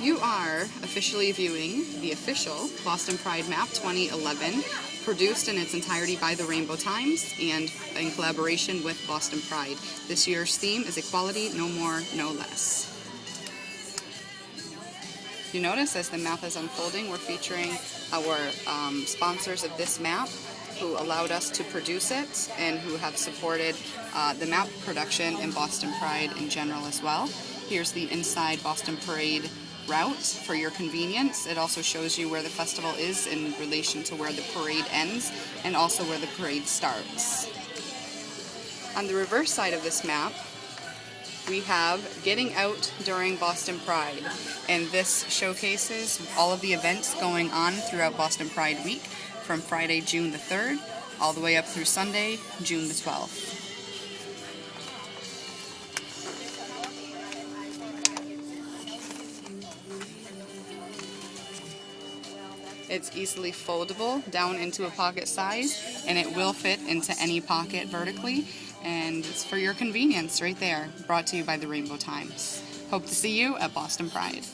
You are officially viewing the official Boston Pride Map 2011, produced in its entirety by the Rainbow Times and in collaboration with Boston Pride. This year's theme is equality, no more, no less. You notice as the map is unfolding, we're featuring our um, sponsors of this map who allowed us to produce it and who have supported uh, the map production and Boston Pride in general as well. Here's the inside Boston Parade route for your convenience. It also shows you where the festival is in relation to where the parade ends and also where the parade starts. On the reverse side of this map, we have Getting Out During Boston Pride, and this showcases all of the events going on throughout Boston Pride Week from Friday, June the 3rd, all the way up through Sunday, June the 12th. It's easily foldable down into a pocket size and it will fit into any pocket vertically and it's for your convenience right there, brought to you by the Rainbow Times. Hope to see you at Boston Pride.